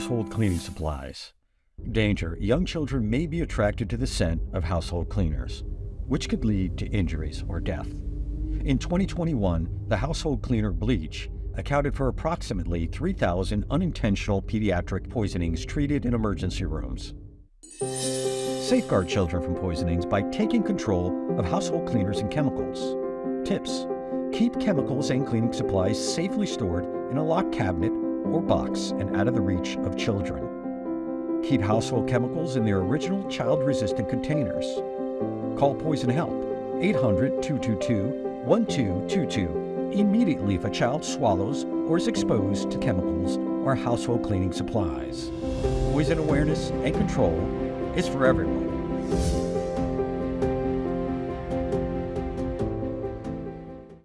Household cleaning supplies. Danger. Young children may be attracted to the scent of household cleaners, which could lead to injuries or death. In 2021, the household cleaner bleach accounted for approximately 3,000 unintentional pediatric poisonings treated in emergency rooms. Safeguard children from poisonings by taking control of household cleaners and chemicals. Tips. Keep chemicals and cleaning supplies safely stored in a locked cabinet or box and out of the reach of children. Keep household chemicals in their original child-resistant containers. Call Poison Help 800-222-1222 immediately if a child swallows or is exposed to chemicals or household cleaning supplies. Poison awareness and control is for everyone.